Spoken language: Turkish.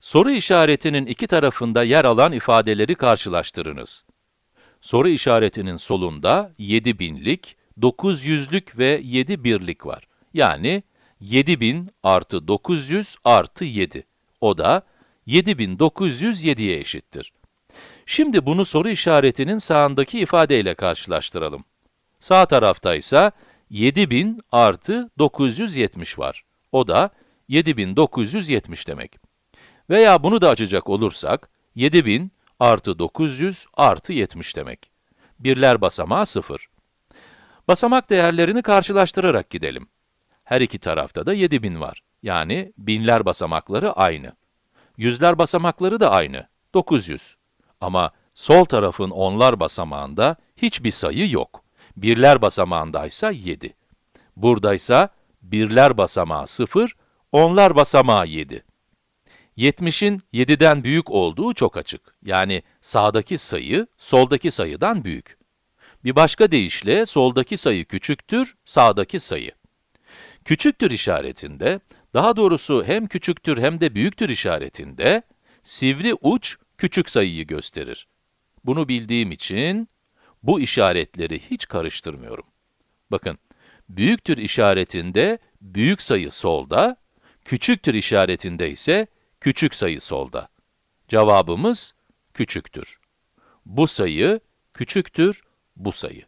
Soru işaretinin iki tarafında yer alan ifadeleri karşılaştırınız. Soru işaretinin solunda 7000'lik, 900'lük ve 7 birlik var. Yani 7000 artı 900 artı 7. O da 7907'ye eşittir. Şimdi bunu soru işaretinin sağındaki ifadeyle karşılaştıralım. Sağ tarafta ise 7000 artı 970 var. O da 7970 demek. Veya bunu da açacak olursak, 7000 artı 900 artı 70 demek. Birler basamağı 0. Basamak değerlerini karşılaştırarak gidelim. Her iki tarafta da 7000 var. Yani binler basamakları aynı. Yüzler basamakları da aynı, 900. Ama sol tarafın onlar basamağında hiçbir sayı yok. Birler basamağındaysa 7. Buradaysa birler basamağı 0, onlar basamağı 7. 70'in 7'den büyük olduğu çok açık. Yani sağdaki sayı, soldaki sayıdan büyük. Bir başka deyişle, soldaki sayı küçüktür, sağdaki sayı. Küçüktür işaretinde, daha doğrusu hem küçüktür hem de büyüktür işaretinde, sivri uç küçük sayıyı gösterir. Bunu bildiğim için, bu işaretleri hiç karıştırmıyorum. Bakın, büyüktür işaretinde büyük sayı solda, küçüktür işaretinde ise küçük sayı solda. Cevabımız küçüktür. Bu sayı küçüktür bu sayı.